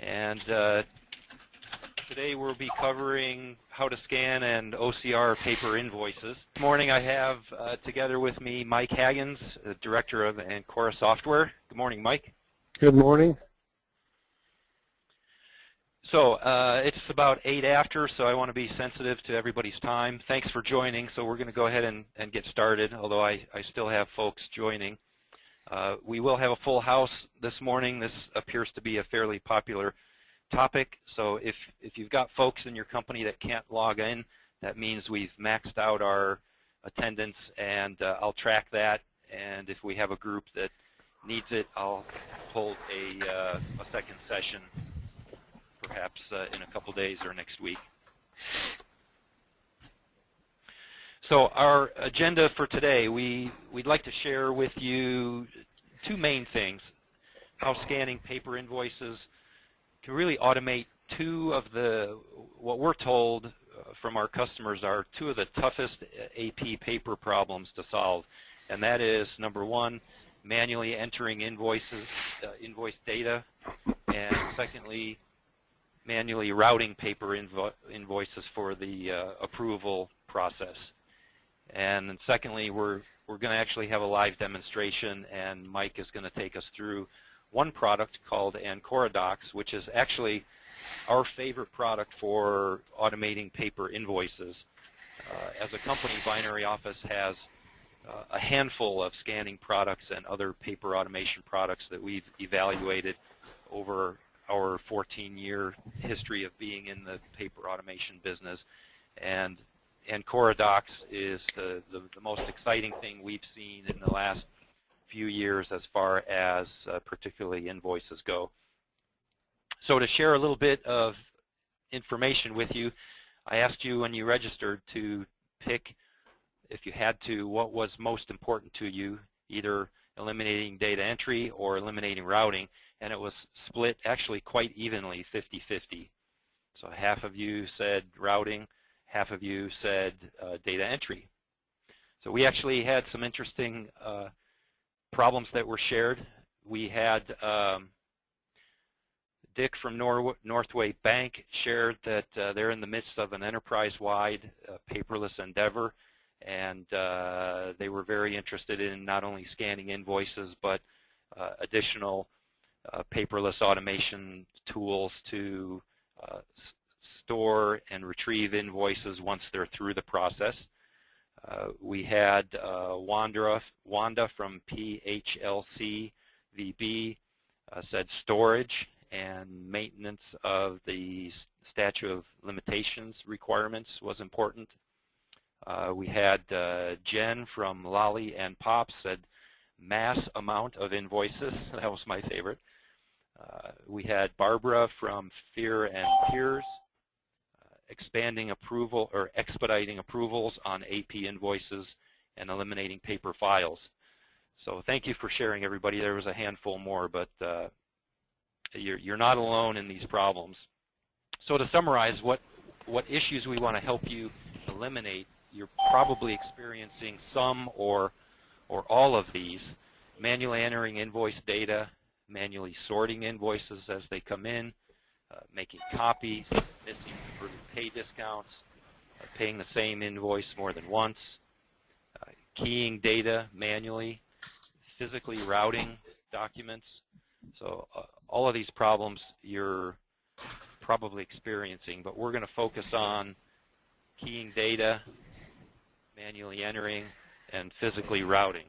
And uh, today we'll be covering how to scan and OCR paper invoices. This morning I have uh, together with me Mike Haggins, Director of Ancora Software. Good morning, Mike. Good morning. So uh, it's about 8 after, so I want to be sensitive to everybody's time. Thanks for joining. So we're going to go ahead and, and get started, although I, I still have folks joining. Uh, we will have a full house this morning. This appears to be a fairly popular topic. So if, if you've got folks in your company that can't log in, that means we've maxed out our attendance, and uh, I'll track that. And if we have a group that needs it, I'll hold a, uh, a second session perhaps uh, in a couple days or next week. So our agenda for today, we, we'd like to share with you two main things. How scanning paper invoices can really automate two of the, what we're told uh, from our customers are two of the toughest AP paper problems to solve. And that is, number one, manually entering invoices, uh, invoice data, and secondly, manually routing paper invo invoices for the uh, approval process. And then secondly, we're, we're going to actually have a live demonstration, and Mike is going to take us through one product called Ancora Docs, which is actually our favorite product for automating paper invoices. Uh, as a company, Binary Office has uh, a handful of scanning products and other paper automation products that we've evaluated over our 14-year history of being in the paper automation business. And Ancora Docs is the, the, the, most exciting thing we've seen in the last few years as far as uh, particularly invoices go. So to share a little bit of information with you, I asked you when you registered to pick, if you had to, what was most important to you, either eliminating data entry or eliminating routing and it was split actually quite evenly, 50-50. So half of you said routing, half of you said uh, data entry. So we actually had some interesting uh, problems that were shared. We had um, Dick from Nor Northway Bank shared that uh, they're in the midst of an enterprise-wide uh, paperless endeavor, and uh, they were very interested in not only scanning invoices, but uh, additional paperless automation tools to store and retrieve invoices once they're through the process. Uh, we had uh, Wanda, Wanda from PHLC VB uh, said storage and maintenance of the statute of limitations requirements was important. Uh, we had Jen from Lolli and Pops said mass amount of invoices. That was my favorite. Uh, we had Barbara from Fear and Tears uh, expanding approval or expediting approvals on AP invoices and eliminating paper files. So thank you for sharing, everybody. There was a handful more, but uh, you're, you're not alone in these problems. So to summarize what, what issues we want to help you eliminate, you're probably experiencing some or, or all of these. Manually entering invoice data, manually sorting invoices as they come in, uh, making copies, missing pay discounts, uh, paying the same invoice more than once, uh, keying data manually, physically routing documents. So uh, all of these problems you're probably experiencing, but we're going to focus on keying data, manually entering, and physically routing.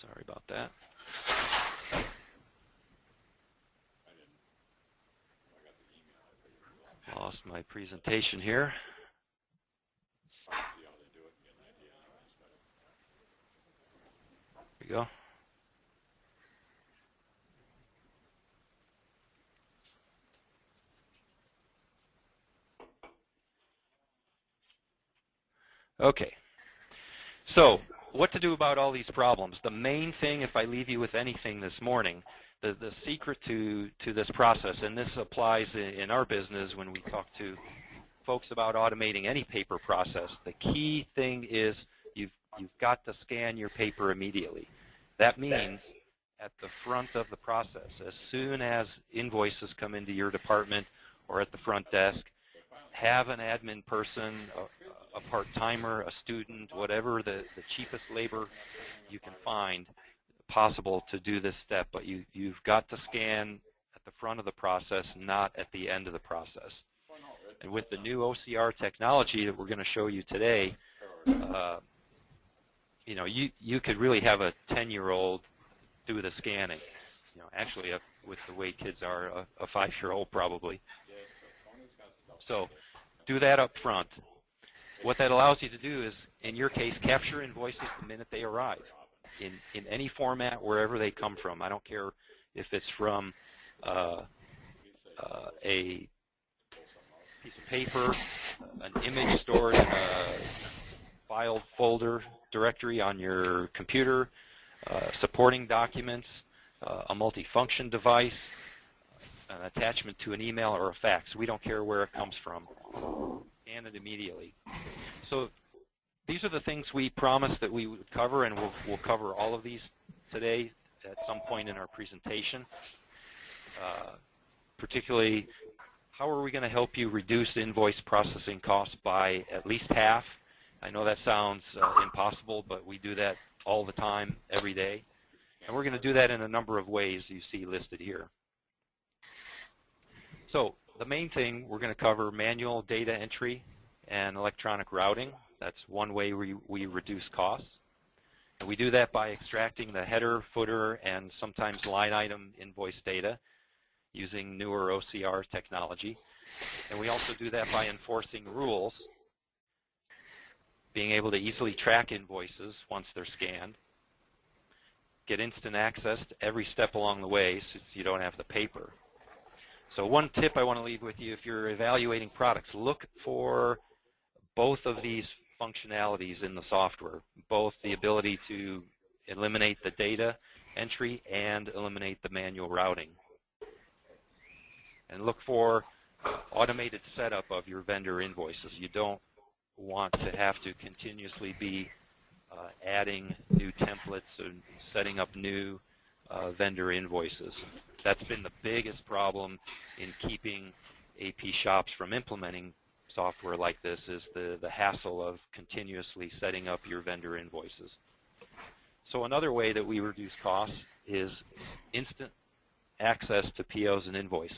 Sorry about that. Lost my presentation here. There we go. Okay. So what to do about all these problems. The main thing, if I leave you with anything this morning, the, the secret to, to this process, and this applies in, in our business when we talk to folks about automating any paper process, the key thing is you've, you've got to scan your paper immediately. That means at the front of the process, as soon as invoices come into your department or at the front desk, have an admin person, a, a part-timer, a student, whatever the, the cheapest labor you can find possible to do this step, but you, you've got to scan at the front of the process, not at the end of the process. And with the new OCR technology that we're going to show you today, uh, you know, you, you could really have a 10-year-old do the scanning. You know, actually, a, with the way kids are, a, a five-year-old probably. So do that up front. What that allows you to do is, in your case, capture invoices the minute they arrive in, in any format, wherever they come from. I don't care if it's from uh, uh, a piece of paper, an image stored in a file folder directory on your computer, uh, supporting documents, uh, a multifunction device, an attachment to an email or a fax. We don't care where it comes from. Scan it immediately. So these are the things we promised that we would cover, and we'll, we'll cover all of these today at some point in our presentation. Uh, particularly, how are we going to help you reduce invoice processing costs by at least half? I know that sounds uh, impossible, but we do that all the time, every day. And we're going to do that in a number of ways you see listed here. So the main thing we're going to cover manual data entry and electronic routing. That's one way we, we reduce costs. And we do that by extracting the header, footer, and sometimes line item invoice data using newer OCR technology. And we also do that by enforcing rules, being able to easily track invoices once they're scanned, get instant access to every step along the way since you don't have the paper. So one tip I want to leave with you if you're evaluating products, look for both of these functionalities in the software, both the ability to eliminate the data entry and eliminate the manual routing. And look for automated setup of your vendor invoices. You don't want to have to continuously be uh, adding new templates and setting up new uh, vendor invoices. That's been the biggest problem in keeping AP shops from implementing software like this is the, the hassle of continuously setting up your vendor invoices. So another way that we reduce costs is instant access to POs and invoice.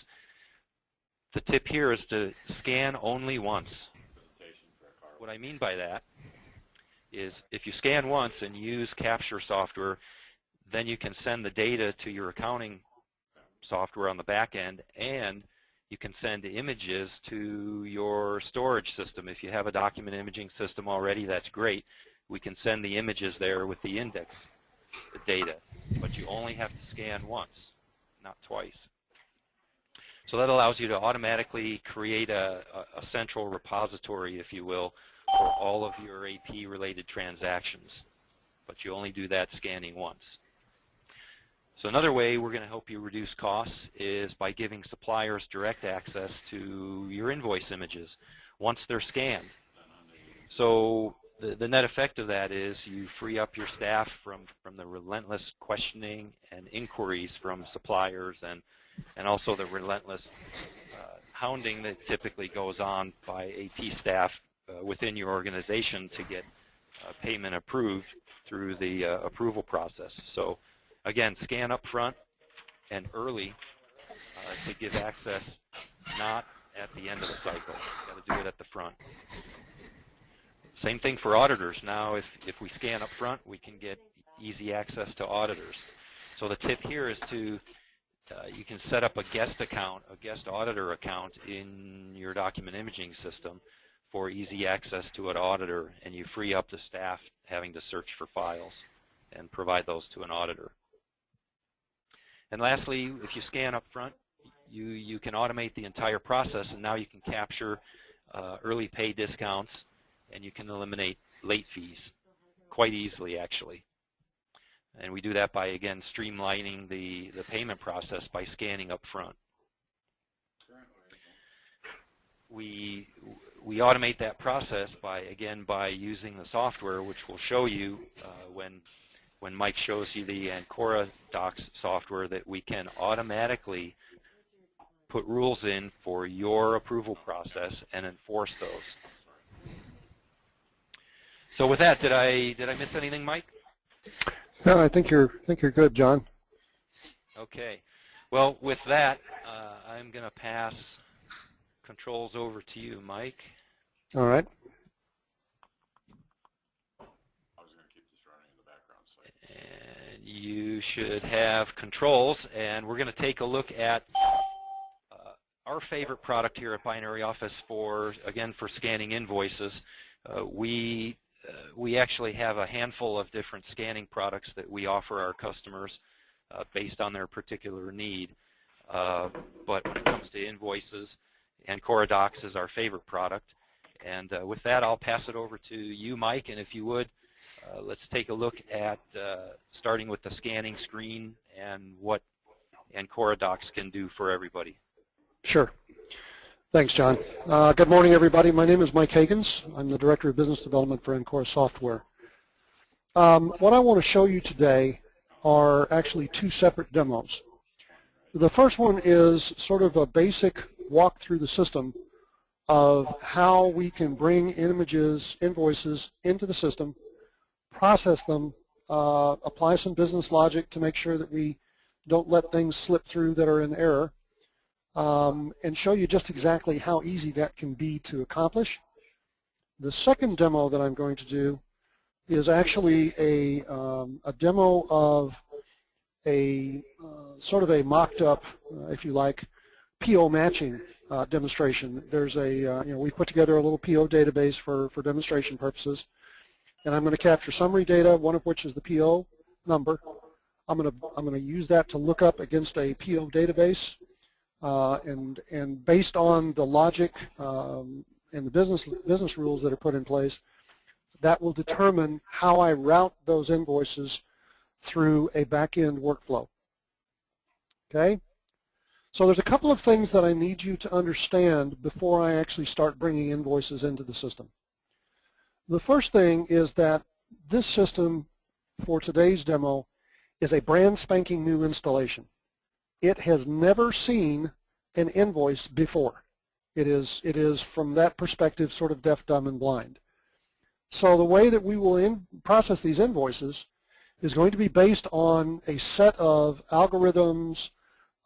The tip here is to scan only once. What I mean by that is if you scan once and use capture software, then you can send the data to your accounting software on the back end and you can send images to your storage system. If you have a document imaging system already, that's great. We can send the images there with the index the data, but you only have to scan once, not twice. So that allows you to automatically create a, a, a central repository, if you will, for all of your AP-related transactions, but you only do that scanning once. So another way we're going to help you reduce costs is by giving suppliers direct access to your invoice images once they're scanned. So the, the net effect of that is you free up your staff from, from the relentless questioning and inquiries from suppliers and, and also the relentless uh, hounding that typically goes on by AP staff uh, within your organization to get uh, payment approved through the uh, approval process. So Again, scan up front and early uh, to give access, not at the end of the cycle. You've got to do it at the front. Same thing for auditors. Now, if, if we scan up front, we can get easy access to auditors. So the tip here is to, uh, you can set up a guest account, a guest auditor account in your document imaging system for easy access to an auditor, and you free up the staff having to search for files and provide those to an auditor. And lastly, if you scan up front, you, you can automate the entire process, and now you can capture uh, early pay discounts, and you can eliminate late fees quite easily, actually. And we do that by, again, streamlining the, the payment process by scanning up front. We, we automate that process by, again, by using the software, which we'll show you uh, when, when Mike shows you the Ancora Docs software, that we can automatically put rules in for your approval process and enforce those. So with that, did I did I miss anything, Mike? No, I think you're I think you're good, John. Okay. Well, with that, uh, I'm going to pass controls over to you, Mike. All right. And you should have controls, and we're going to take a look at uh, our favorite product here at Binary Office for, again, for scanning invoices. Uh, we uh, we actually have a handful of different scanning products that we offer our customers uh, based on their particular need. Uh, but when it comes to invoices, and Docs is our favorite product. And uh, with that, I'll pass it over to you, Mike. And if you would, uh, let's take a look at uh, starting with the scanning screen and what Ancora Docs can do for everybody. Sure. Thanks, John. Uh, good morning, everybody. My name is Mike Hagans. I'm the Director of Business Development for Ancora Software. Um, what I want to show you today are actually two separate demos. The first one is sort of a basic walk through the system of how we can bring images, invoices into the system, process them, uh, apply some business logic to make sure that we don't let things slip through that are in error, um, and show you just exactly how easy that can be to accomplish. The second demo that I'm going to do is actually a, um, a demo of a uh, sort of a mocked up, uh, if you like, PO matching uh, demonstration. There's a, uh, you know, we put together a little PO database for, for demonstration purposes. And I'm going to capture summary data, one of which is the PO number. I'm going to, I'm going to use that to look up against a PO database. Uh, and, and based on the logic um, and the business, business rules that are put in place, that will determine how I route those invoices through a back-end workflow. Okay? So there's a couple of things that I need you to understand before I actually start bringing invoices into the system. The first thing is that this system for today's demo is a brand spanking new installation. It has never seen an invoice before. It is, it is from that perspective sort of deaf, dumb, and blind. So the way that we will in, process these invoices is going to be based on a set of algorithms,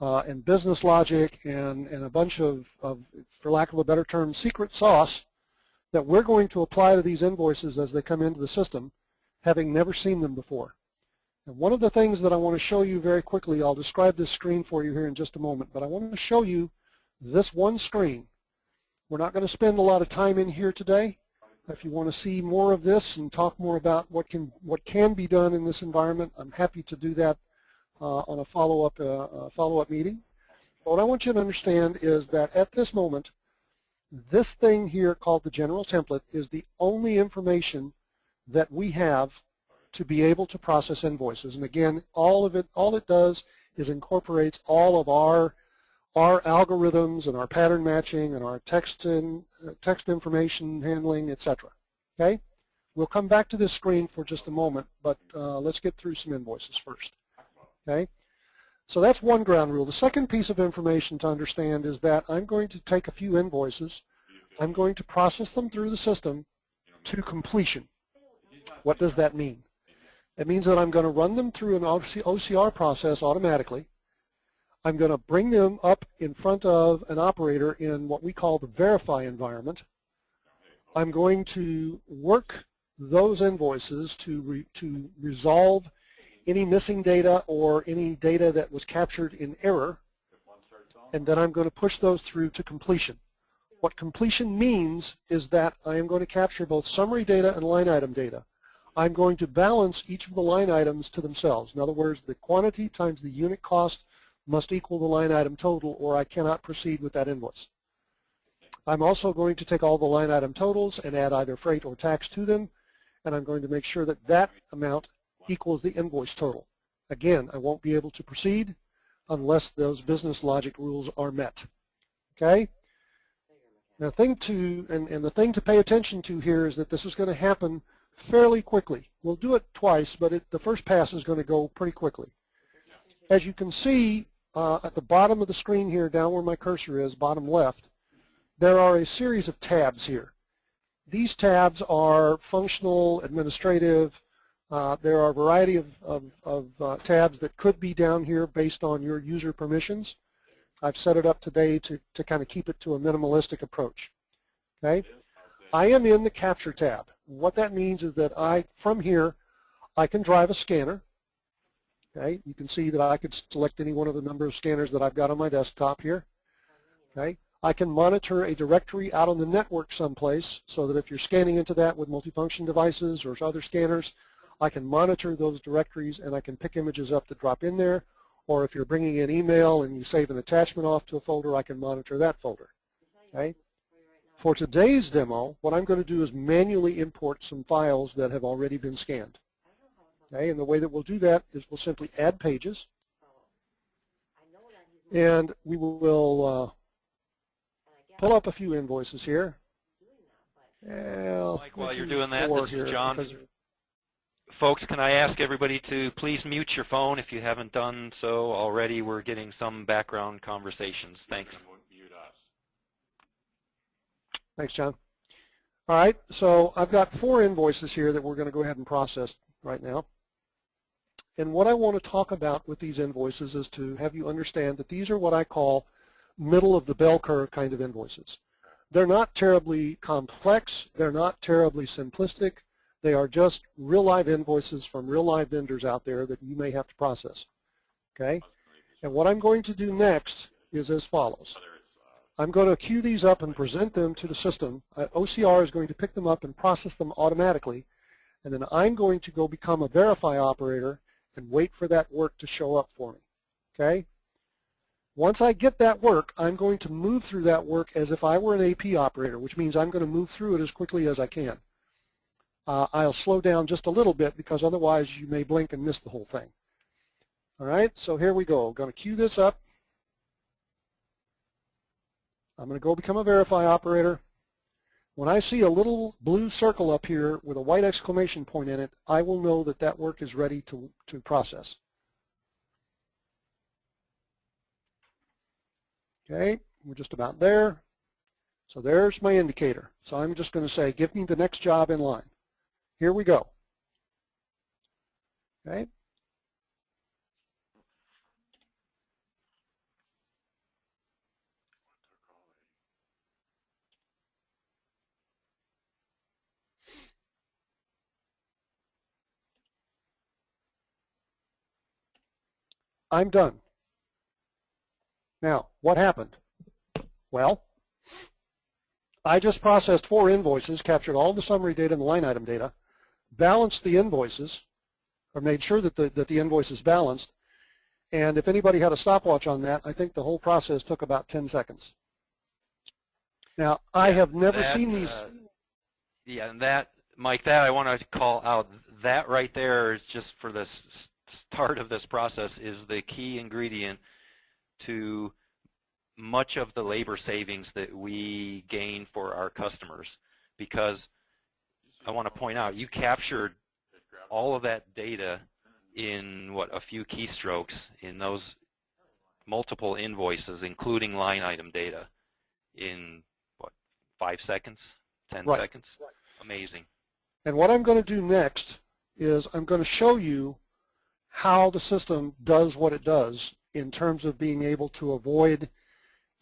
uh, and business logic and, and a bunch of, of, for lack of a better term, secret sauce that we're going to apply to these invoices as they come into the system, having never seen them before. And one of the things that I want to show you very quickly, I'll describe this screen for you here in just a moment, but I want to show you this one screen. We're not going to spend a lot of time in here today. If you want to see more of this and talk more about what can what can be done in this environment, I'm happy to do that uh, on a follow-up uh, follow-up meeting. But what I want you to understand is that at this moment, this thing here called the general template is the only information that we have to be able to process invoices. And again, all of it, all it does is incorporates all of our our algorithms and our pattern matching and our text and uh, text information handling, etc. Okay, we'll come back to this screen for just a moment, but uh, let's get through some invoices first. Okay? So that's one ground rule. The second piece of information to understand is that I'm going to take a few invoices, I'm going to process them through the system to completion. What does that mean? It means that I'm going to run them through an OCR process automatically. I'm going to bring them up in front of an operator in what we call the verify environment. I'm going to work those invoices to, re, to resolve any missing data or any data that was captured in error, and then I'm going to push those through to completion. What completion means is that I am going to capture both summary data and line item data. I'm going to balance each of the line items to themselves. In other words, the quantity times the unit cost must equal the line item total or I cannot proceed with that invoice. I'm also going to take all the line item totals and add either freight or tax to them, and I'm going to make sure that that amount equals the invoice total. Again, I won't be able to proceed unless those business logic rules are met. Okay? Now, thing to, and, and the thing to pay attention to here is that this is going to happen fairly quickly. We'll do it twice, but it, the first pass is going to go pretty quickly. As you can see uh, at the bottom of the screen here, down where my cursor is, bottom left, there are a series of tabs here. These tabs are functional, administrative. Uh, there are a variety of, of, of uh, tabs that could be down here based on your user permissions. I've set it up today to, to kind of keep it to a minimalistic approach. Okay, I am in the Capture tab. What that means is that I, from here, I can drive a scanner. Okay, you can see that I could select any one of the number of scanners that I've got on my desktop here. Okay, I can monitor a directory out on the network someplace so that if you're scanning into that with multifunction devices or other scanners, I can monitor those directories and I can pick images up that drop in there. Or if you're bringing in email and you save an attachment off to a folder, I can monitor that folder. Okay. For today's demo, what I'm going to do is manually import some files that have already been scanned. Okay, and the way that we'll do that is we'll simply add pages, and we will uh, pull up a few invoices here. Mike, while you're doing that, this is John. Folks, can I ask everybody to please mute your phone if you haven't done so already? We're getting some background conversations. Thanks. Thanks, John. All right, so I've got four invoices here that we're going to go ahead and process right now. And what I want to talk about with these invoices is to have you understand that these are what I call middle of the bell curve kind of invoices. They're not terribly complex. They're not terribly simplistic. They are just real live invoices from real live vendors out there that you may have to process. Okay? And what I'm going to do next is as follows. I'm going to queue these up and present them to the system. Uh, OCR is going to pick them up and process them automatically. And then I'm going to go become a verify operator and wait for that work to show up for me. Okay? Once I get that work, I'm going to move through that work as if I were an AP operator, which means I'm going to move through it as quickly as I can. Uh, I'll slow down just a little bit because otherwise you may blink and miss the whole thing. All right, so here we go. I'm going to queue this up. I'm going to go become a verify operator. When I see a little blue circle up here with a white exclamation point in it, I will know that that work is ready to, to process. Okay, we're just about there. So there's my indicator. So I'm just going to say, give me the next job in line. Here we go. Okay, I'm done. Now, what happened? Well, I just processed four invoices, captured all the summary data and the line item data, balanced the invoices, or made sure that the, that the invoice is balanced, and if anybody had a stopwatch on that, I think the whole process took about 10 seconds. Now, I have never that, seen these. Uh, yeah, and that, Mike, that I want to call out, that right there is just for the start of this process is the key ingredient to much of the labor savings that we gain for our customers because I want to point out you captured all of that data in what a few keystrokes in those multiple invoices including line item data in what five seconds? Ten right. seconds? Amazing. And what I'm going to do next is I'm going to show you how the system does what it does in terms of being able to avoid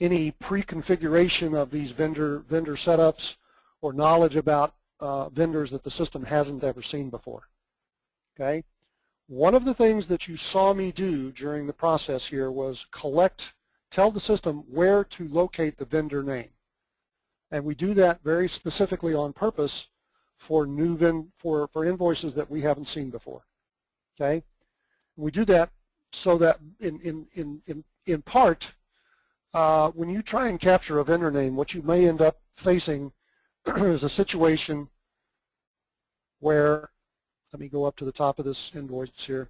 any pre-configuration of these vendor vendor setups or knowledge about uh, vendors that the system hasn't ever seen before. Okay. One of the things that you saw me do during the process here was collect, tell the system where to locate the vendor name. And we do that very specifically on purpose for new vin for, for invoices that we haven't seen before. Okay. We do that so that in, in, in, in, in part, uh, when you try and capture a vendor name, what you may end up facing is a situation where, let me go up to the top of this invoice here,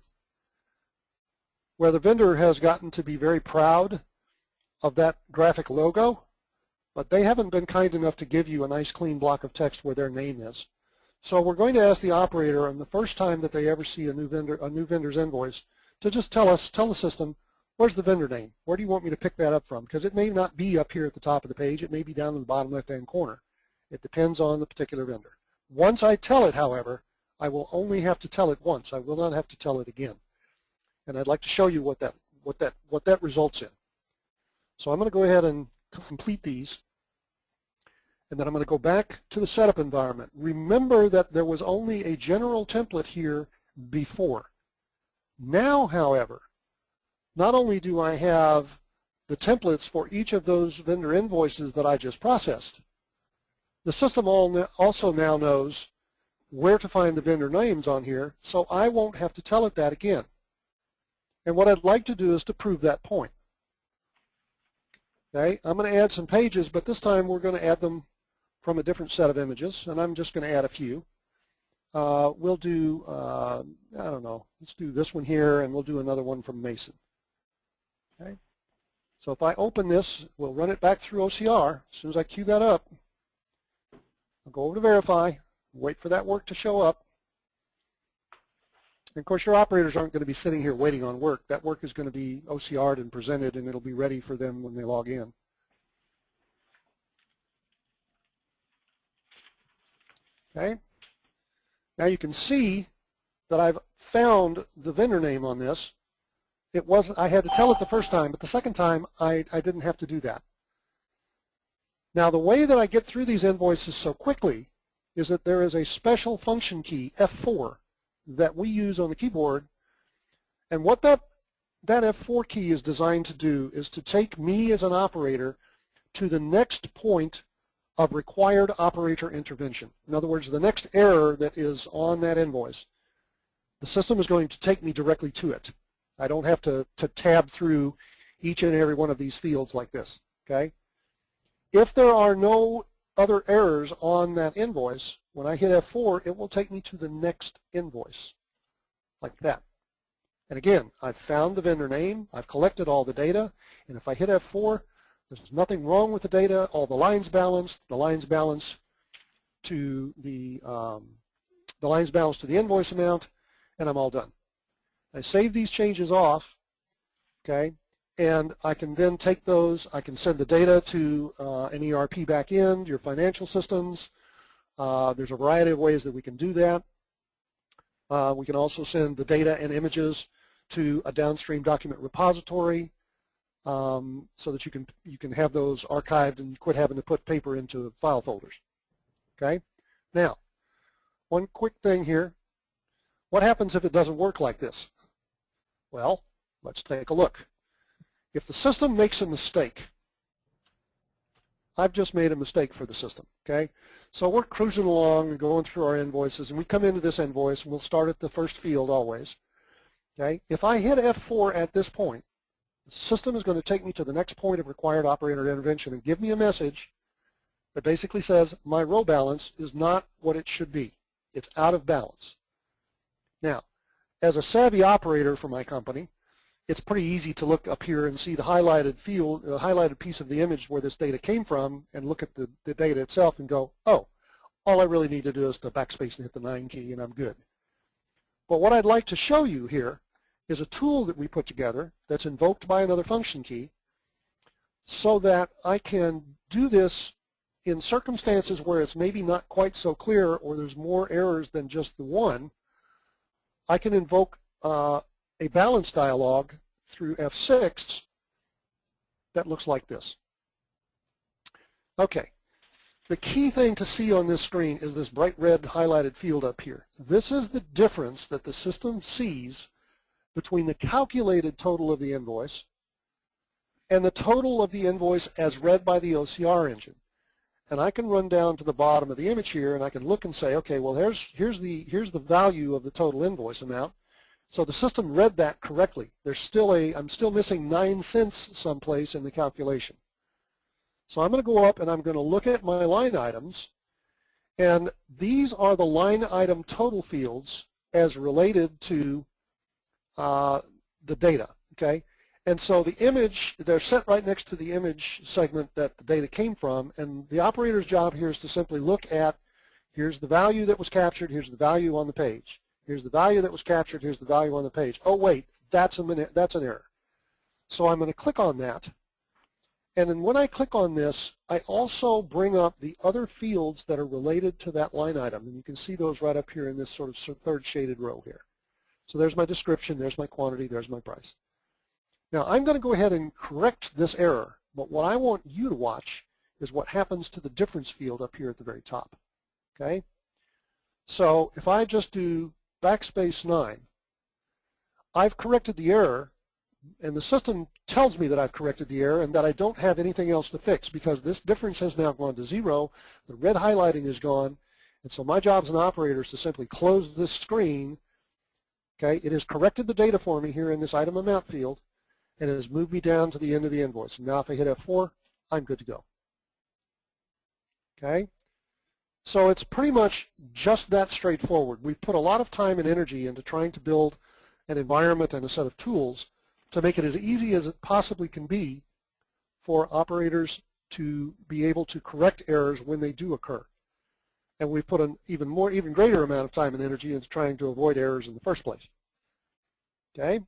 where the vendor has gotten to be very proud of that graphic logo, but they haven't been kind enough to give you a nice clean block of text where their name is. So we're going to ask the operator on the first time that they ever see a new vendor, a new vendor's invoice, to just tell us, tell the system, where's the vendor name? Where do you want me to pick that up from? Because it may not be up here at the top of the page. It may be down in the bottom left-hand corner. It depends on the particular vendor. Once I tell it, however, I will only have to tell it once. I will not have to tell it again. And I'd like to show you what that, what that, what that results in. So I'm going to go ahead and complete these. And then I'm going to go back to the setup environment. Remember that there was only a general template here before. Now, however, not only do I have the templates for each of those vendor invoices that I just processed, the system also now knows where to find the vendor names on here, so I won't have to tell it that again. And what I'd like to do is to prove that point. Okay, I'm going to add some pages, but this time we're going to add them from a different set of images, and I'm just going to add a few. Uh, we'll do, uh, I don't know, let's do this one here, and we'll do another one from Mason. Okay. So if I open this, we'll run it back through OCR. As soon as I queue that up, I'll go over to verify, wait for that work to show up. And of course, your operators aren't going to be sitting here waiting on work. That work is going to be OCR'd and presented, and it'll be ready for them when they log in. Okay. Now you can see that I've found the vendor name on this. It wasn't, I had to tell it the first time, but the second time I, I didn't have to do that. Now the way that I get through these invoices so quickly is that there is a special function key, F4, that we use on the keyboard. And what that, that F4 key is designed to do is to take me as an operator to the next point of required operator intervention. In other words, the next error that is on that invoice, the system is going to take me directly to it. I don't have to, to tab through each and every one of these fields like this, okay? If there are no other errors on that invoice, when I hit F4, it will take me to the next invoice, like that. And again, I've found the vendor name, I've collected all the data, and if I hit F4, there's nothing wrong with the data. All the lines balanced. The lines balance to the um, the lines balance to the invoice amount, and I'm all done. I save these changes off, okay, and I can then take those. I can send the data to uh, an ERP backend, your financial systems. Uh, there's a variety of ways that we can do that. Uh, we can also send the data and images to a downstream document repository um, so that you can you can have those archived and quit having to put paper into file folders. Okay. Now, one quick thing here. What happens if it doesn't work like this? Well, let's take a look. If the system makes a mistake, I've just made a mistake for the system, okay? So we're cruising along and going through our invoices, and we come into this invoice, and we'll start at the first field always, okay? If I hit F4 at this point, the system is going to take me to the next point of required operator intervention and give me a message that basically says my row balance is not what it should be. It's out of balance. Now, as a savvy operator for my company, it's pretty easy to look up here and see the highlighted field, the highlighted piece of the image where this data came from and look at the, the data itself and go, oh, all I really need to do is to backspace and hit the 9 key and I'm good. But what I'd like to show you here is a tool that we put together that's invoked by another function key so that I can do this in circumstances where it's maybe not quite so clear or there's more errors than just the one, I can invoke uh, a balance dialog through F6 that looks like this. Okay, the key thing to see on this screen is this bright red highlighted field up here. This is the difference that the system sees between the calculated total of the invoice and the total of the invoice as read by the OCR engine. And I can run down to the bottom of the image here and I can look and say, okay, well here's, here's, the, here's the value of the total invoice amount. So the system read that correctly. There's still a, I'm still missing 9 cents someplace in the calculation. So I'm going to go up and I'm going to look at my line items and these are the line item total fields as related to uh, the data, okay? And so the image, they're set right next to the image segment that the data came from, and the operator's job here is to simply look at, here's the value that was captured, here's the value on the page. Here's the value that was captured, here's the value on the page. Oh wait, that's, a, minute that's an error. So I'm going to click on that. And then when I click on this, I also bring up the other fields that are related to that line item. And you can see those right up here in this sort of third shaded row here. So there's my description, there's my quantity, there's my price. Now I'm going to go ahead and correct this error, but what I want you to watch is what happens to the difference field up here at the very top. Okay? So if I just do backspace 9, I've corrected the error, and the system tells me that I've corrected the error and that I don't have anything else to fix because this difference has now gone to zero, the red highlighting is gone, and so my job as an operator is to simply close this screen. Okay, it has corrected the data for me here in this item amount field, and it has moved me down to the end of the invoice. Now if I hit F4, I'm good to go. Okay? So it's pretty much just that straightforward. We put a lot of time and energy into trying to build an environment and a set of tools to make it as easy as it possibly can be for operators to be able to correct errors when they do occur. And we put an even more, even greater amount of time and energy into trying to avoid errors in the first place. Okay?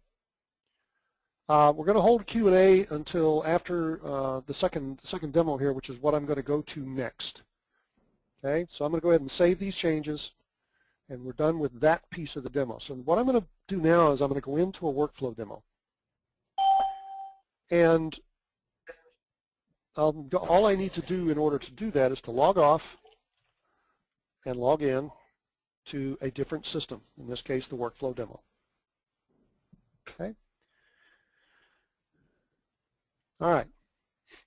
Uh, we're going to hold Q&A until after uh, the second, second demo here, which is what I'm going to go to next. Okay, so I'm going to go ahead and save these changes, and we're done with that piece of the demo. So what I'm going to do now is I'm going to go into a workflow demo. And um, all I need to do in order to do that is to log off and log in to a different system, in this case the workflow demo. Okay. All right.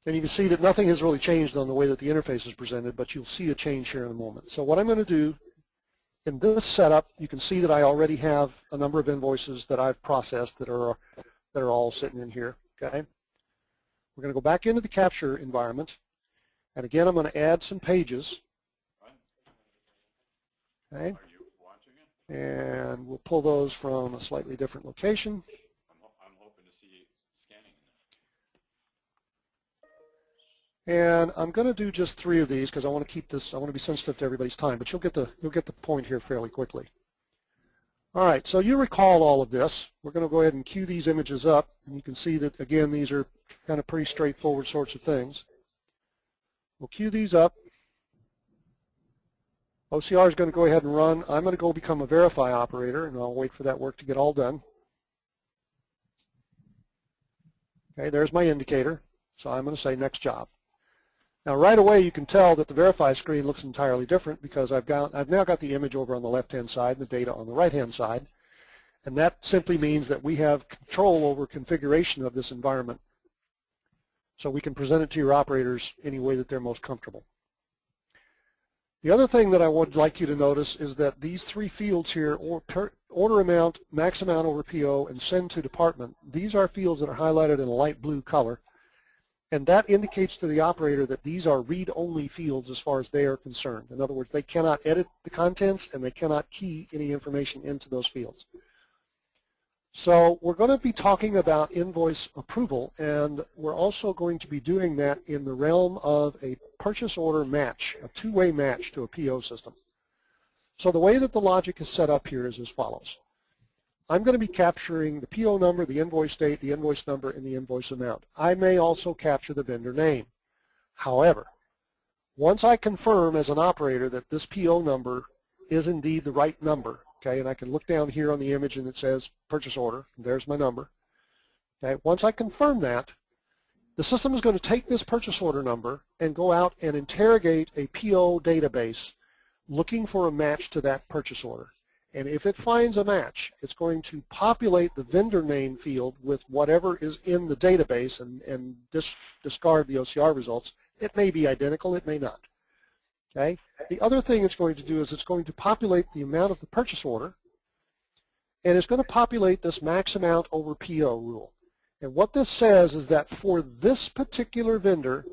And you can see that nothing has really changed on the way that the interface is presented, but you'll see a change here in a moment. So what I'm going to do in this setup, you can see that I already have a number of invoices that I've processed that are that are all sitting in here. Okay. We're going to go back into the capture environment, and again, I'm going to add some pages. Okay. And we'll pull those from a slightly different location. And I'm going to do just three of these because I want to keep this, I want to be sensitive to everybody's time, but you'll get the, you'll get the point here fairly quickly. All right, so you recall all of this. We're going to go ahead and queue these images up, and you can see that, again, these are kind of pretty straightforward sorts of things. We'll queue these up. OCR is going to go ahead and run. I'm going to go become a verify operator, and I'll wait for that work to get all done. Okay, there's my indicator. So I'm going to say next job. Now right away you can tell that the verify screen looks entirely different because I've got I've now got the image over on the left hand side and the data on the right hand side and that simply means that we have control over configuration of this environment so we can present it to your operators any way that they're most comfortable. The other thing that I would like you to notice is that these three fields here, order amount, max amount over PO, and send to department, these are fields that are highlighted in a light blue color. And that indicates to the operator that these are read-only fields as far as they are concerned. In other words, they cannot edit the contents and they cannot key any information into those fields. So we're going to be talking about invoice approval and we're also going to be doing that in the realm of a purchase order match, a two-way match to a PO system. So the way that the logic is set up here is as follows. I'm going to be capturing the PO number, the invoice date, the invoice number, and the invoice amount. I may also capture the vendor name. However, once I confirm as an operator that this PO number is indeed the right number, okay, and I can look down here on the image and it says purchase order, there's my number. Okay, once I confirm that, the system is going to take this purchase order number and go out and interrogate a PO database looking for a match to that purchase order. And if it finds a match, it's going to populate the vendor name field with whatever is in the database and, and dis discard the OCR results. It may be identical, it may not. Okay. The other thing it's going to do is it's going to populate the amount of the purchase order, and it's going to populate this max amount over PO rule. And what this says is that for this particular vendor,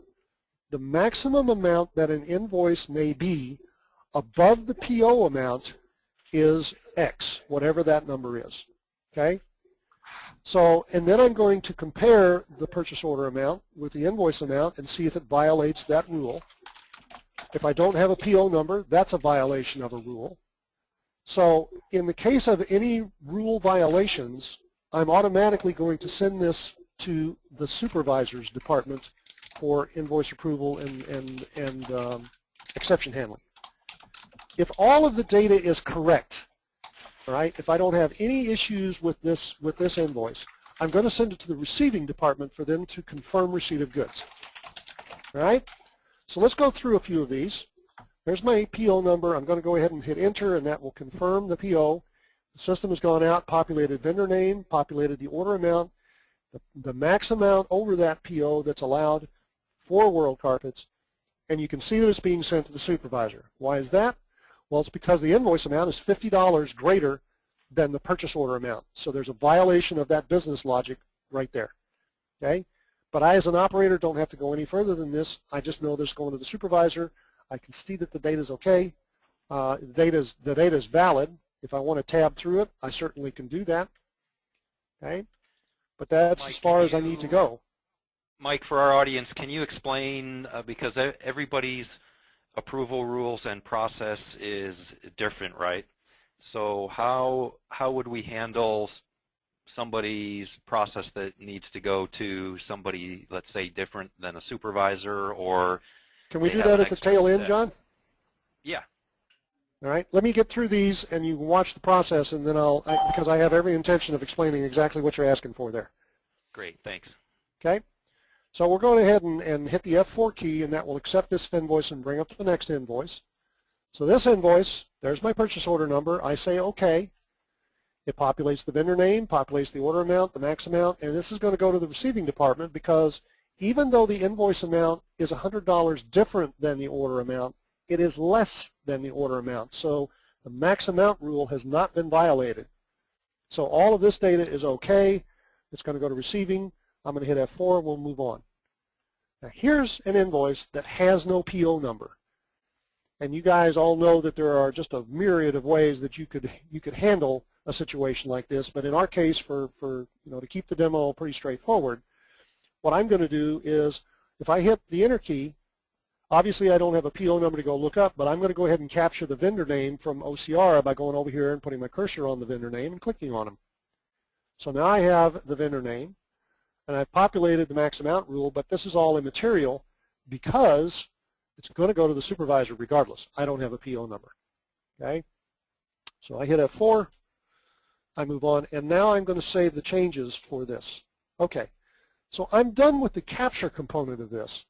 the maximum amount that an invoice may be above the PO amount is X, whatever that number is. Okay? So, and then I'm going to compare the purchase order amount with the invoice amount and see if it violates that rule. If I don't have a PO number, that's a violation of a rule. So in the case of any rule violations, I'm automatically going to send this to the supervisor's department for invoice approval and, and, and um, exception handling. If all of the data is correct, right, if I don't have any issues with this, with this invoice, I'm going to send it to the receiving department for them to confirm receipt of goods. All right? So let's go through a few of these. There's my PO number. I'm going to go ahead and hit enter, and that will confirm the PO. The system has gone out, populated vendor name, populated the order amount, the, the max amount over that PO that's allowed for World Carpets, and you can see that it's being sent to the supervisor. Why is that? Well, it's because the invoice amount is $50 greater than the purchase order amount. So there's a violation of that business logic right there. Okay? But I, as an operator, don't have to go any further than this. I just know this going to the supervisor. I can see that the data is okay. Uh, the data is the data is valid. If I want to tab through it, I certainly can do that. Okay, but that's Mike, as far as I need to go. Mike, for our audience, can you explain, uh, because everybody's approval rules and process is different, right? So how, how would we handle somebody's process that needs to go to somebody, let's say, different than a supervisor or, Can we do that at the tail end, step. John? yeah, All right, let me get through these, and you can watch the process, and then I'll I, because I have every intention of explaining exactly what you're asking for there. great, thanks. Okay, so we're going ahead and, and hit the F4 key, and that will accept this invoice and bring up the next invoice. So this invoice, there's my purchase order number. I say OK. It populates the vendor name, populates the order amount, the max amount, and this is going to go to the receiving department because even though the invoice amount is $100 different than the order amount, it is less than the order amount. So the max amount rule has not been violated. So all of this data is okay. It's going to go to receiving. I'm going to hit F4 and we'll move on. Now here's an invoice that has no PO number. And you guys all know that there are just a myriad of ways that you could you could handle a situation like this. But in our case, for, for you know to keep the demo pretty straightforward, what I'm going to do is if I hit the enter key, obviously I don't have a PO number to go look up, but I'm going to go ahead and capture the vendor name from OCR by going over here and putting my cursor on the vendor name and clicking on them. So now I have the vendor name, and I've populated the max amount rule, but this is all immaterial because it's going to go to the supervisor regardless. I don't have a PO number. Okay? So I hit F4, I move on, and now I'm going to save the changes for this. Okay, so I'm done with the capture component of this.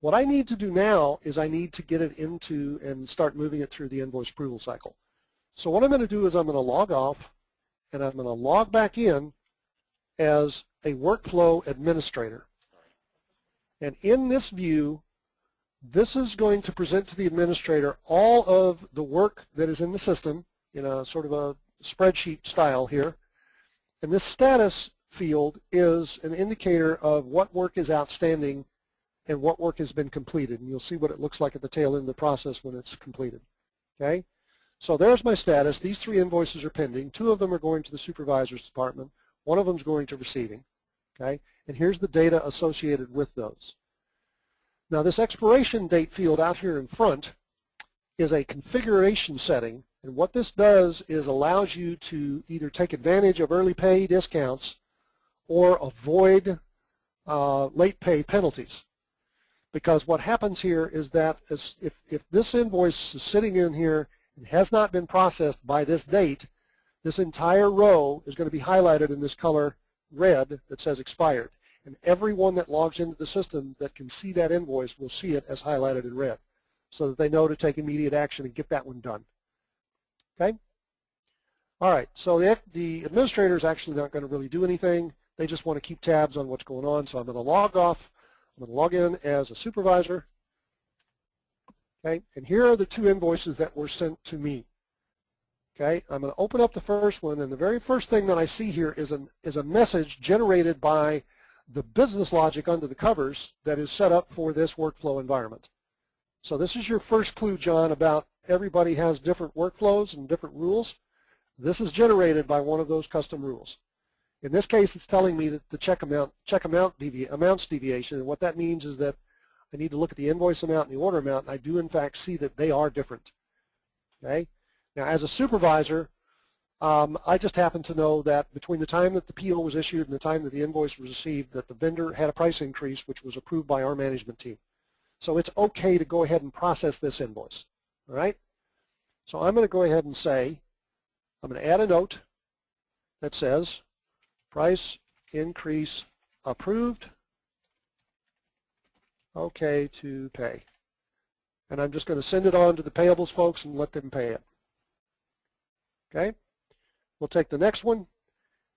What I need to do now is I need to get it into and start moving it through the invoice approval cycle. So what I'm going to do is I'm going to log off and I'm going to log back in as a workflow administrator. And in this view, this is going to present to the administrator all of the work that is in the system in a sort of a spreadsheet style here. And this status field is an indicator of what work is outstanding and what work has been completed. And you'll see what it looks like at the tail end of the process when it's completed. Okay? So there's my status. These three invoices are pending. Two of them are going to the supervisor's department. One of them is going to receiving. Okay? And here's the data associated with those. Now this expiration date field out here in front is a configuration setting. And what this does is allows you to either take advantage of early pay discounts or avoid uh, late pay penalties. Because what happens here is that if, if this invoice is sitting in here and has not been processed by this date, this entire row is going to be highlighted in this color red that says expired. And everyone that logs into the system that can see that invoice will see it as highlighted in red so that they know to take immediate action and get that one done. Okay? All right, so the, the administrator is actually not going to really do anything. They just want to keep tabs on what's going on. So I'm going to log off. I'm going to log in as a supervisor. Okay, and here are the two invoices that were sent to me. Okay, I'm going to open up the first one, and the very first thing that I see here is, an, is a message generated by the business logic under the covers that is set up for this workflow environment. So this is your first clue, John, about everybody has different workflows and different rules. This is generated by one of those custom rules. In this case, it's telling me that the check amount check amount devi amounts deviation, and what that means is that I need to look at the invoice amount and the order amount, and I do in fact see that they are different. Okay. Now, as a supervisor, um, I just happen to know that between the time that the PO was issued and the time that the invoice was received, that the vendor had a price increase, which was approved by our management team. So it's okay to go ahead and process this invoice. All right. So I'm going to go ahead and say, I'm going to add a note that says price increase approved, okay to pay. And I'm just going to send it on to the payables folks and let them pay it. Okay? We'll take the next one,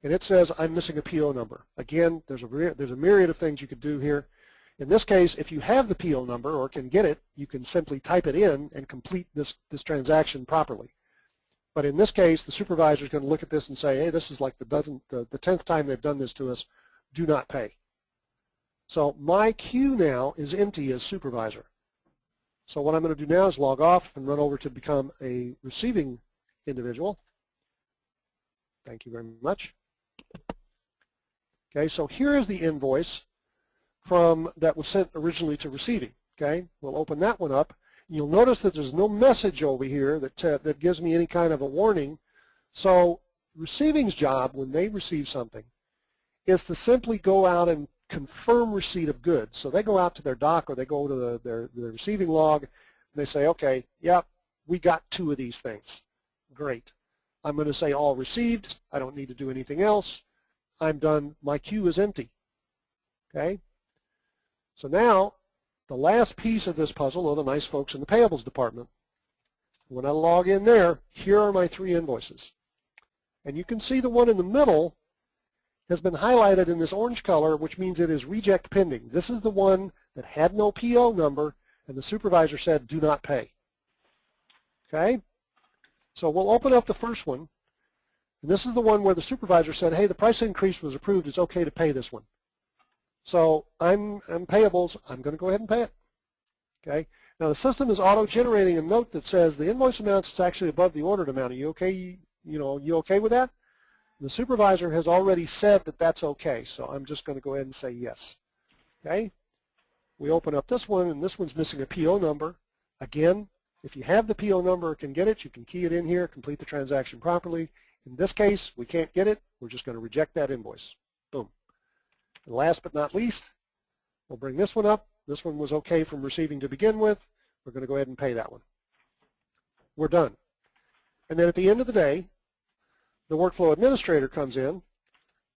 and it says I'm missing a PO number. Again, there's a, there's a myriad of things you could do here. In this case, if you have the PO number or can get it, you can simply type it in and complete this, this transaction properly. But in this case, the supervisor is going to look at this and say, hey, this is like the dozen, the, the 10th time they've done this to us. Do not pay. So my queue now is empty as supervisor. So what I'm going to do now is log off and run over to become a receiving individual. Thank you very much. Okay, so here is the invoice from that was sent originally to receiving. Okay, we'll open that one up. You'll notice that there's no message over here that uh, that gives me any kind of a warning. So receiving's job when they receive something is to simply go out and confirm receipt of goods. So they go out to their dock or they go to the, their, their receiving log and they say, okay, yep, we got two of these things. Great. I'm going to say all received. I don't need to do anything else. I'm done. My queue is empty. Okay? So now, the last piece of this puzzle are the nice folks in the payables department. When I log in there, here are my three invoices. And you can see the one in the middle has been highlighted in this orange color, which means it is reject pending. This is the one that had no PO number, and the supervisor said, do not pay. Okay? So we'll open up the first one. And this is the one where the supervisor said, hey, the price increase was approved. It's okay to pay this one. So I'm, I'm payables. I'm going to go ahead and pay it. Okay. Now the system is auto-generating a note that says the invoice amount is actually above the ordered amount. Are you okay? You know, you okay with that? The supervisor has already said that that's okay, so I'm just going to go ahead and say yes. Okay. We open up this one, and this one's missing a PO number. Again, if you have the PO number can get it, you can key it in here, complete the transaction properly. In this case, we can't get it. We're just going to reject that invoice. Boom. And last but not least, we'll bring this one up. This one was okay from receiving to begin with. We're going to go ahead and pay that one. We're done. And then at the end of the day, the workflow administrator comes in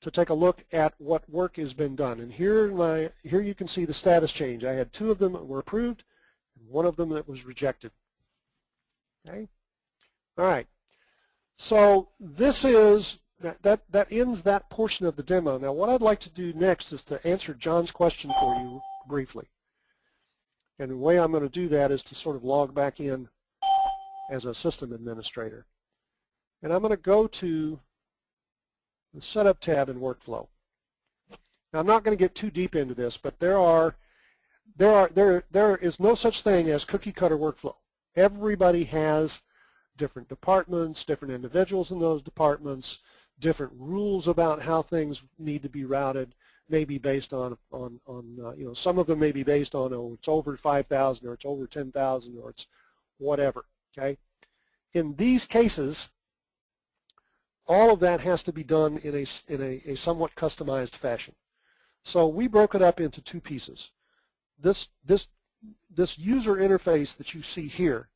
to take a look at what work has been done. And here, my, here you can see the status change. I had two of them that were approved and one of them that was rejected. Okay? All right. So this is that, that, that ends that portion of the demo. Now what I'd like to do next is to answer John's question for you briefly. And the way I'm going to do that is to sort of log back in as a system administrator. And I'm going to go to the Setup tab in Workflow. Now I'm not going to get too deep into this, but there are there are there there is no such thing as cookie cutter workflow. Everybody has different departments, different individuals in those departments, different rules about how things need to be routed, maybe based on, on, on uh, you know, some of them may be based on, oh, it's over 5,000 or it's over 10,000 or it's whatever, okay? In these cases, all of that has to be done in a, in a, a somewhat customized fashion. So we broke it up into two pieces. This, this, this user interface that you see here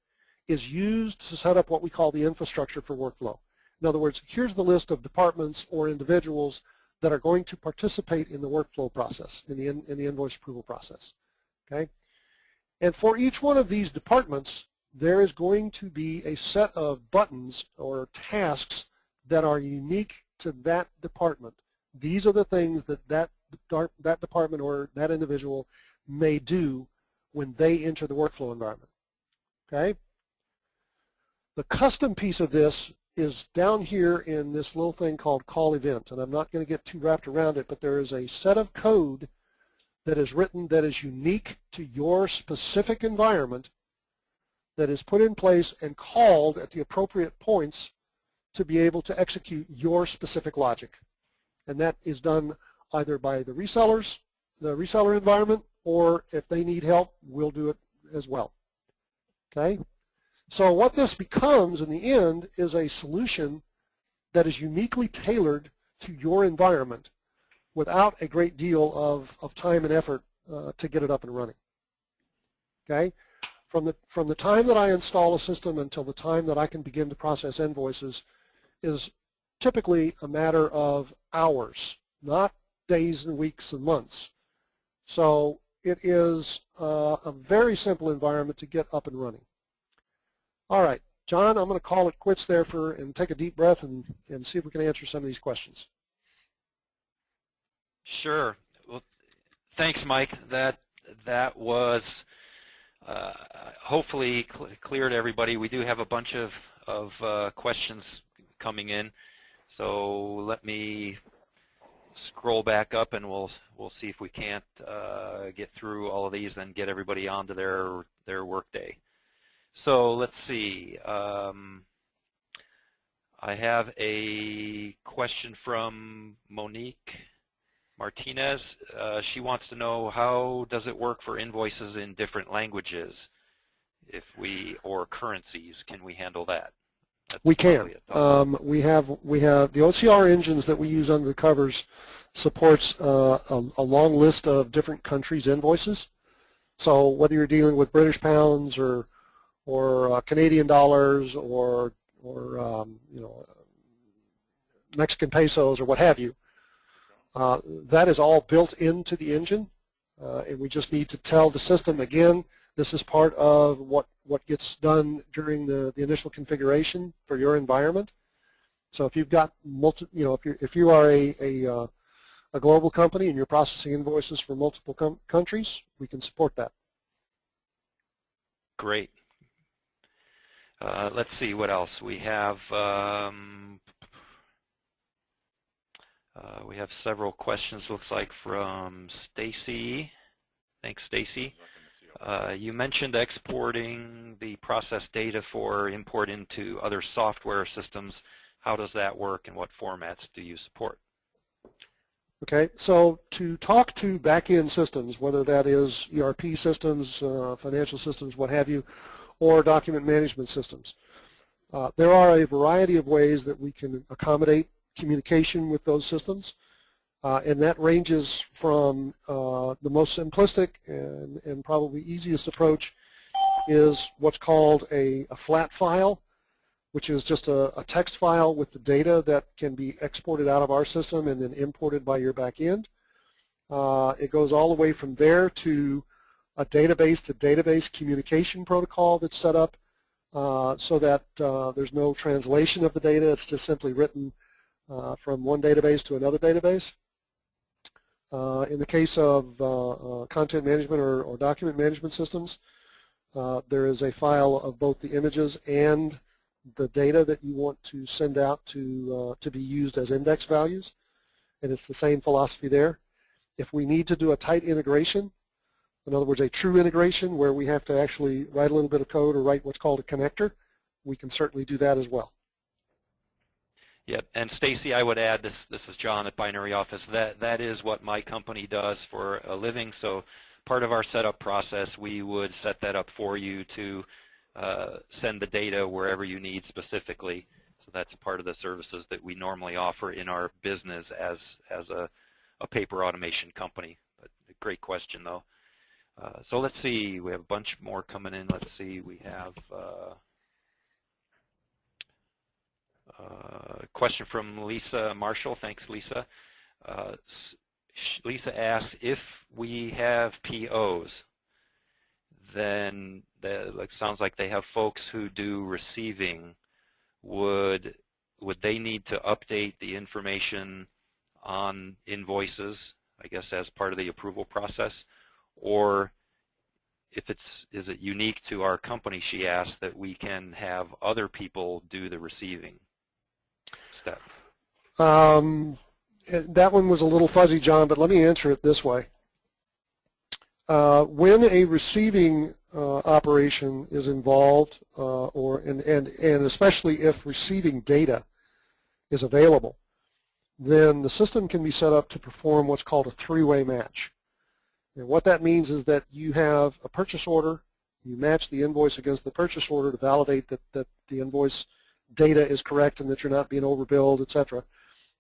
is used to set up what we call the infrastructure for workflow. In other words, here's the list of departments or individuals that are going to participate in the workflow process, in the, in, in the invoice approval process. Okay? And for each one of these departments, there is going to be a set of buttons or tasks that are unique to that department. These are the things that that, that department or that individual may do when they enter the workflow environment. Okay? The custom piece of this is down here in this little thing called call event, and I'm not going to get too wrapped around it, but there is a set of code that is written that is unique to your specific environment that is put in place and called at the appropriate points to be able to execute your specific logic. And that is done either by the resellers, the reseller environment, or if they need help, we'll do it as well. Okay? So what this becomes in the end is a solution that is uniquely tailored to your environment without a great deal of, of time and effort uh, to get it up and running. Okay? From the, from the time that I install a system until the time that I can begin to process invoices is typically a matter of hours, not days and weeks and months. So it is uh, a very simple environment to get up and running. All right, John, I'm going to call it quits there for and take a deep breath and, and see if we can answer some of these questions. Sure. Well, thanks, Mike. That that was uh, hopefully cl clear to everybody. We do have a bunch of of uh, questions coming in, so let me scroll back up and we'll we'll see if we can't uh, get through all of these and get everybody onto their their workday. So let's see. Um, I have a question from Monique Martinez. Uh, she wants to know how does it work for invoices in different languages, if we or currencies? Can we handle that? That's we can. Um, we have we have the OCR engines that we use under the covers supports uh, a, a, long list of different countries' invoices. So whether you're dealing with British pounds or or uh, Canadian dollars or or um, you know Mexican pesos or what have you, uh, that is all built into the engine, uh, and we just need to tell the system again. This is part of what what gets done during the the initial configuration for your environment. So if you've got multi, you know, if you if you are a a, uh, a global company and you're processing invoices for multiple countries, we can support that. Great. Uh, let's see what else we have. Um, uh, we have several questions, looks like, from Stacy. Thanks, Stacy. Uh, you mentioned exporting the process data for import into other software systems. How does that work and what formats do you support? Okay, so to talk to back-end systems, whether that is ERP systems, uh, financial systems, what have you, or document management systems, uh, there are a variety of ways that we can accommodate communication with those systems. Uh, and that ranges from uh, the most simplistic and, and probably easiest approach is what's called a, a flat file, which is just a, a, text file with the data that can be exported out of our system and then imported by your back end. Uh, it goes all the way from there to a database to database communication protocol that's set up uh, so that uh, there's no translation of the data. It's just simply written uh, from one database to another database. Uh, in the case of uh, uh, content management or, or, document management systems, there is a file of both the images and the data that you want to send out to, to be used as index values. And it's the same philosophy there. If we need to do a tight integration, in other words, a true integration where we have to actually write a little bit of code or write what's called a connector, we can certainly do that as well. Yep, and Stacy, I would add, this, this is John at Binary Office, that, that is what my company does for a living, so part of our setup process, we would set that up for you to uh, send the data wherever you need specifically. So that's part of the services that we normally offer in our business as, as a, a paper automation company. But great question, though. Uh, so let's see, we have a bunch more coming in. Let's see, we have... Uh, uh, question from Lisa Marshall. Thanks, Lisa. Uh, Lisa asks, if we have POs, then it sounds like they have folks who do receiving. Would would they need to update the information on invoices, I guess as part of the approval process? Or if it's is it unique to our company, she asked, that we can have other people do the receiving? That? Um, that one was a little fuzzy, John, but let me answer it this way. Uh, when a receiving uh, operation is involved, uh, or and, and, and especially if receiving data is available, then the system can be set up to perform what's called a three-way match. And what that means is that you have a purchase order, you match the invoice against the purchase order to validate that, that the invoice data is correct and that you're not being overbilled, etc.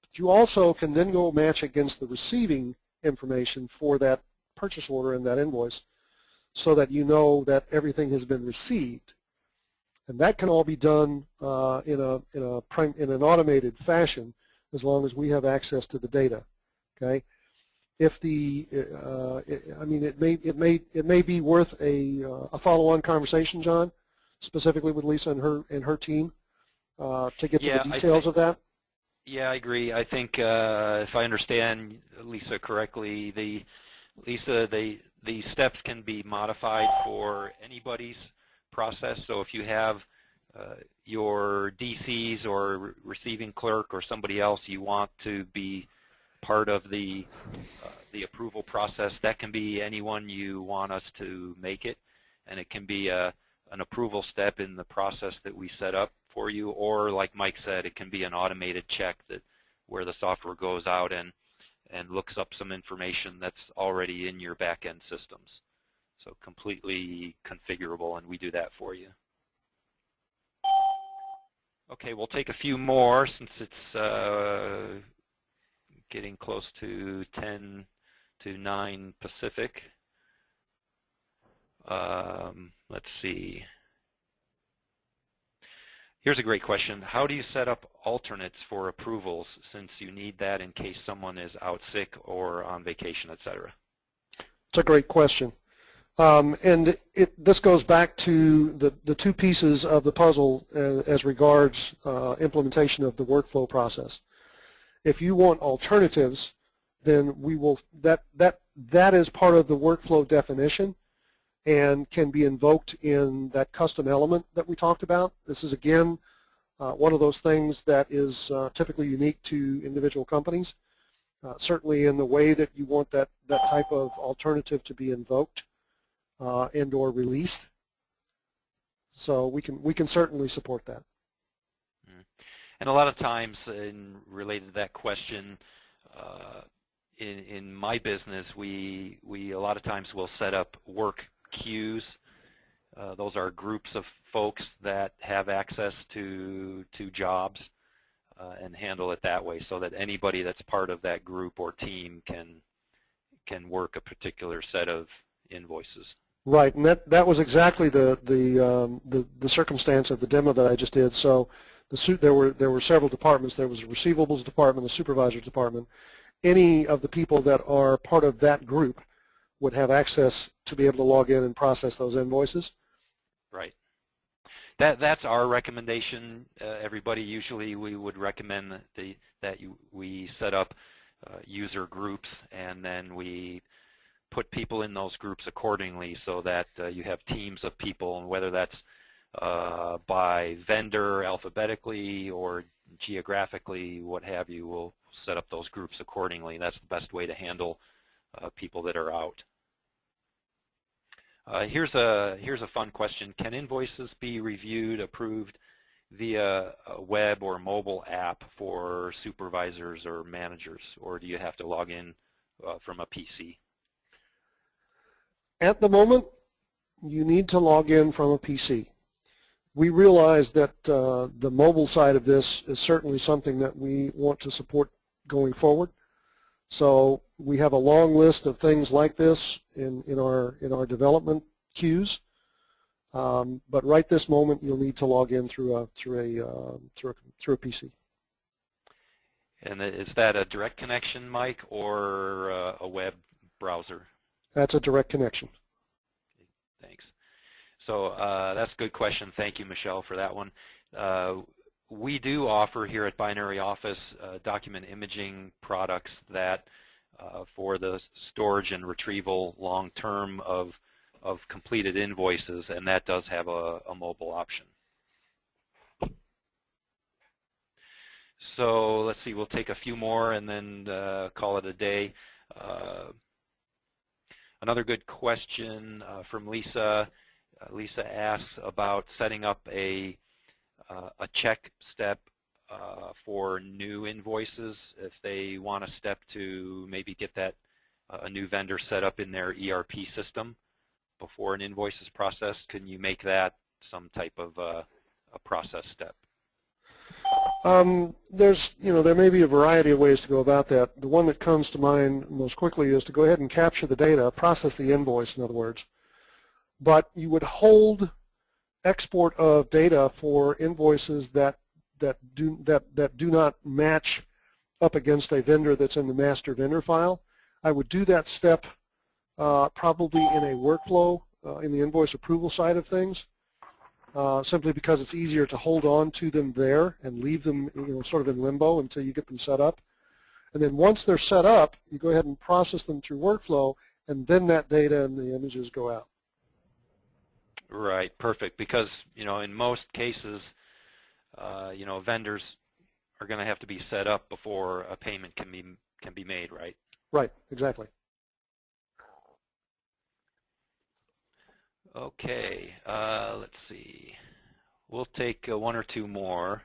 But you also can then go match against the receiving information for that purchase order and that invoice so that you know that everything has been received. And that can all be done uh, in, a, in, a, in an automated fashion as long as we have access to the data. Okay. If the, uh, I mean, it may it may it may be worth a uh, a follow-on conversation, John, specifically with Lisa and her and her team uh, to get yeah, to the details of that. Yeah, I agree. I think uh, if I understand Lisa correctly, the Lisa, the the steps can be modified for anybody's process. So if you have uh, your DCs or receiving clerk or somebody else you want to be part of the uh, the approval process, that can be anyone you want us to make it, and it can be a an approval step in the process that we set up for you, or like Mike said, it can be an automated check that where the software goes out and and looks up some information that's already in your back-end systems. So completely configurable, and we do that for you. Okay, we'll take a few more since it's uh, getting close to 10 to 9 Pacific. Um, let's see. Here's a great question. How do you set up alternates for approvals since you need that in case someone is out sick or on vacation, etc.? It's a great question. Um, and it, this goes back to the, the two pieces of the puzzle uh, as regards uh, implementation of the workflow process. If you want alternatives, then we will that that that is part of the workflow definition and can be invoked in that custom element that we talked about. This is again uh, one of those things that is uh, typically unique to individual companies. Uh, certainly in the way that you want that, that type of alternative to be invoked uh, and or released. So we can we can certainly support that. Mm-hmm. And a lot of times, in related to that question, uh, in in my business, we we a lot of times will set up work queues. Uh, those are groups of folks that have access to to jobs uh, and handle it that way, so that anybody that's part of that group or team can can work a particular set of invoices. Right, and that that was exactly the the um, the, the circumstance of the demo that I just did. So the there were there were several departments. There was a receivables department, the supervisor's department. Any of the people that are part of that group would have access to be able to log in and process those invoices. Right. That that's our recommendation. Uh, everybody usually we would recommend that the that you we set up uh, user groups and then we put people in those groups accordingly so that uh, you have teams of people and whether that's uh, by vendor alphabetically or geographically, what have you, we'll set up those groups accordingly. That's the best way to handle people that are out. Uh, here's a here's a fun question: Can invoices be reviewed, approved via a web or mobile app for supervisors or managers, or do you have to log in uh, from a PC? At the moment, you need to log in from a PC. We realize that uh, the mobile side of this is certainly something that we want to support going forward. So we have a long list of things like this in, in, our, in our development queues. Um, but right this moment, you'll need to log in through a, through a, uh, through a, through a PC. And is that a direct connection, Mike, or uh, a web browser? That's a direct connection. Thanks. So uh, that's a good question. Thank you, Michelle, for that one. Uh, we do offer here at Binary Office uh, document imaging products that uh, for the storage and retrieval long-term of, of completed invoices, and that does have a, a mobile option. So let's see, we'll take a few more and then uh, call it a day. Uh, Another good question uh, from Lisa. Uh, Lisa asks about setting up a uh, a check step uh, for new invoices if they want a step to maybe get that uh, a new vendor set up in their ERP system before an invoice is processed? Can you make that some type of uh, a process step? Um, there's, you know, there may be a variety of ways to go about that. The one that comes to mind most quickly is to go ahead and capture the data, process the invoice, in other words. But you would hold export of data for invoices that that do that that do not match up against a vendor that's in the master vendor file. I would do that step uh, probably in a workflow uh, in the invoice approval side of things uh, simply because it's easier to hold on to them there and leave them you know, sort of in limbo until you get them set up. And then once they're set up, you go ahead and process them through workflow, and then that data and the images go out. Right, perfect. Because you know, in most cases, uh, you know, vendors are going to have to be set up before a payment can be can be made, right? Right, exactly. Okay, uh, let's see. We'll take uh, one or two more.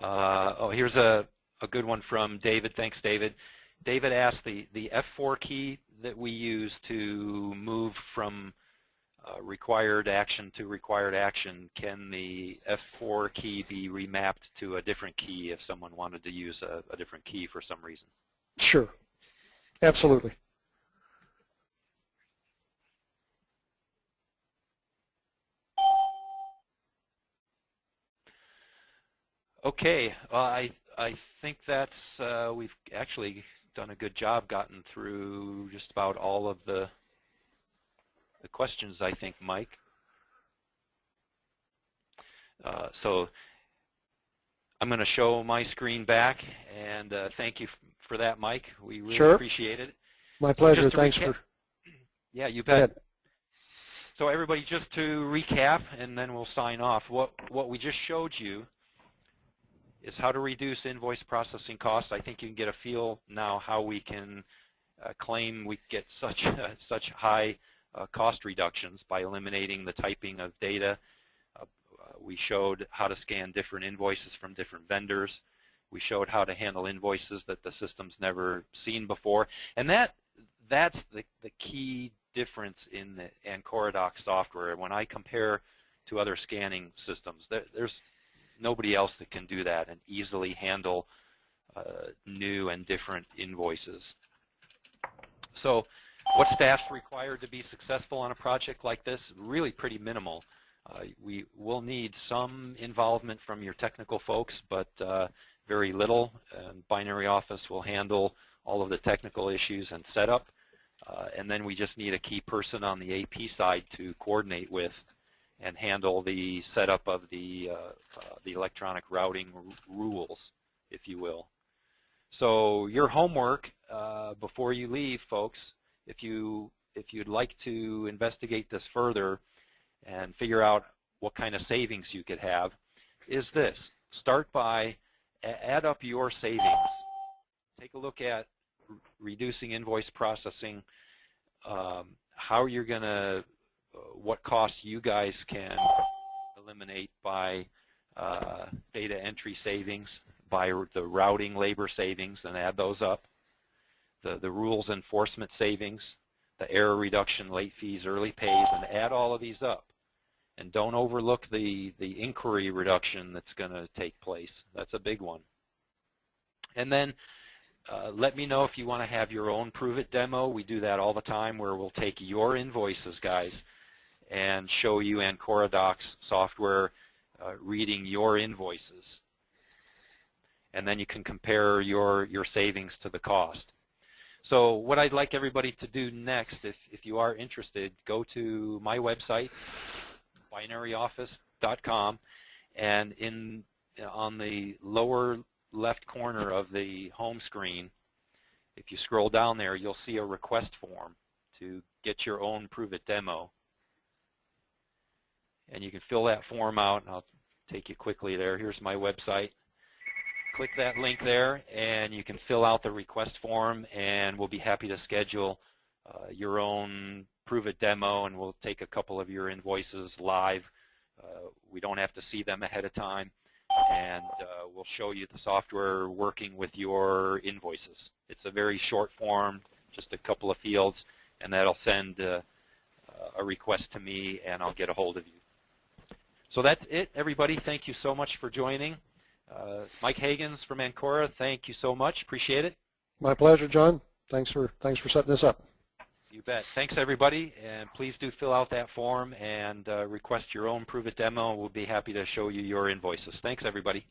Uh, oh, here's a, a good one from David. Thanks, David. David asked the, the F4 key that we use to move from required action to required action, can the F4 key be remapped to a different key if someone wanted to use a, a different key for some reason? Sure. Absolutely. Okay, well, I I think that's uh, we've actually done a good job, gotten through just about all of the the questions. I think, Mike. Uh, so I'm going to show my screen back, and uh, thank you for that, Mike. We really sure. appreciate it. My pleasure. Thanks for. Yeah, you bet. So everybody, just to recap, and then we'll sign off. What what we just showed you is how to reduce invoice processing costs. I think you can get a feel now how we can uh, claim we get such uh, such high uh, cost reductions by eliminating the typing of data. Uh, uh, we showed how to scan different invoices from different vendors. We showed how to handle invoices that the system's never seen before. And that that's the, the key difference in the AncoraDoc software. When I compare to other scanning systems, there, there's nobody else that can do that and easily handle uh, new and different invoices. So what staff's required to be successful on a project like this? Really pretty minimal. Uh, we will need some involvement from your technical folks, but uh, very little. And Binary Office will handle all of the technical issues and setup. Uh, and then we just need a key person on the AP side to coordinate with and handle the setup of the, uh, uh, the electronic routing rules, if you will. So your homework uh, before you leave, folks, if, you, if you'd like to investigate this further and figure out what kind of savings you could have, is this. Start by add up your savings. Take a look at reducing invoice processing, um, how you're going to uh, what costs you guys can eliminate by uh, data entry savings, by the routing labor savings, and add those up, the, the rules enforcement savings, the error reduction, late fees, early pays, and add all of these up. And don't overlook the, the inquiry reduction that's going to take place. That's a big one. And then uh, let me know if you want to have your own Prove It demo. We do that all the time where we'll take your invoices, guys, and show you AncoraDocs software uh, reading your invoices. And then you can compare your, your savings to the cost. So what I'd like everybody to do next, if, if you are interested, go to my website, binaryoffice.com, and in on the lower left corner of the home screen, if you scroll down there, you'll see a request form to get your own Prove It demo and you can fill that form out. and I'll take you quickly there. Here's my website. Click that link there, and you can fill out the request form, and we'll be happy to schedule uh, your own Prove It demo, and we'll take a couple of your invoices live. Uh, we don't have to see them ahead of time. and uh, we'll show you the software working with your invoices. It's a very short form, just a couple of fields, and that'll send uh, a request to me, and I'll get a hold of you. So that's it, everybody. Thank you so much for joining. Uh, Mike Hagens from Ancora, thank you so much. Appreciate it. My pleasure, John. Thanks for thanks for setting this up. You bet. Thanks, everybody, and please do fill out that form and uh, request your own Prove It demo. We'll be happy to show you your invoices. Thanks, everybody.